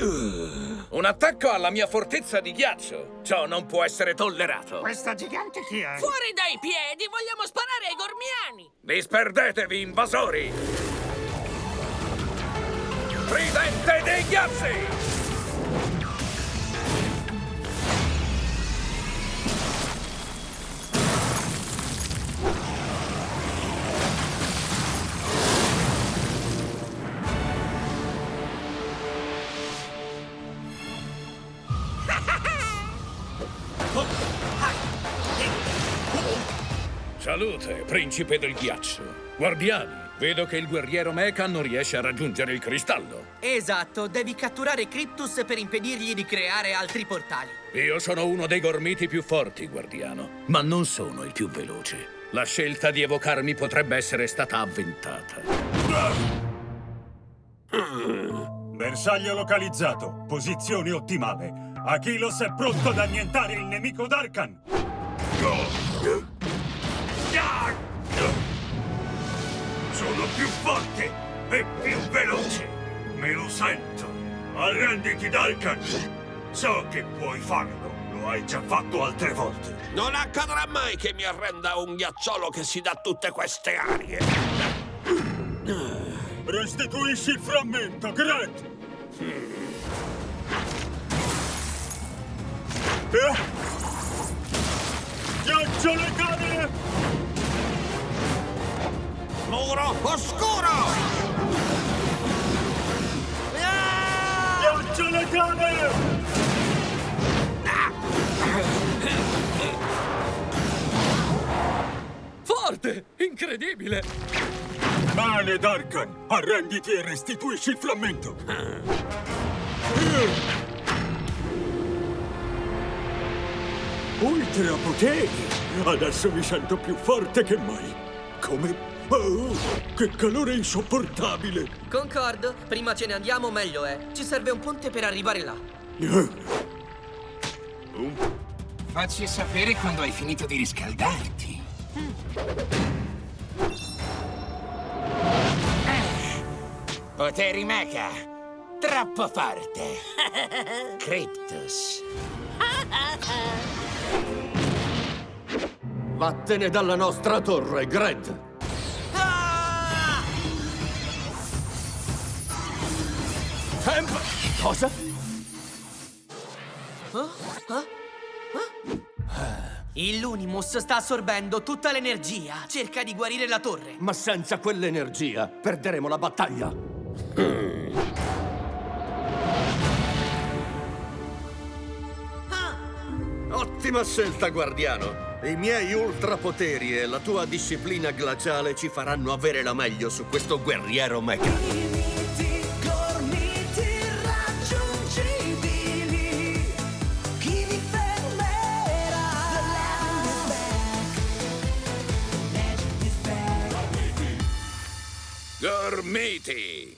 Un attacco alla mia fortezza di ghiaccio. Ciò non può essere tollerato. Questa gigante chi è? Fuori dai piedi! Vogliamo sparare ai gormiani! Disperdetevi, invasori! Tridente dei ghiacci! Salute, principe del ghiaccio. Guardiani, vedo che il guerriero Mecha non riesce a raggiungere il cristallo. Esatto, devi catturare Cryptus per impedirgli di creare altri portali. Io sono uno dei gormiti più forti, guardiano, ma non sono il più veloce. La scelta di evocarmi potrebbe essere stata avventata. Bersaglio localizzato. Posizione ottimale. Achilos è pronto ad annientare il nemico Darkan. Più forte e più veloce. Me lo sento. Arrenditi, Darkan. So che puoi farlo. Lo hai già fatto altre volte. Non accadrà mai che mi arrenda un ghiacciolo che si dà tutte queste arie! Restituisci il frammento, Gret! Eh? Ghiaccio le Muro oscuro! Ghiaccio le cane! Forte! Incredibile! Bene, Darkan! Arrenditi e restituisci il frammento! Ultra poteri! Adesso mi sento più forte che mai! Come... Oh, che calore insopportabile! Concordo, prima ce ne andiamo meglio è. Ci serve un ponte per arrivare là. Facci sapere quando hai finito di riscaldarti. Eh, Poteri mecha. Troppo forte. Cryptus. Vattene dalla nostra torre, Gred! Temp... Cosa? Il Lunimus sta assorbendo tutta l'energia. Cerca di guarire la torre. Ma senza quell'energia perderemo la battaglia. Ottima scelta, guardiano. I miei ultrapoteri e la tua disciplina glaciale ci faranno avere la meglio su questo guerriero mecha. Gormiti!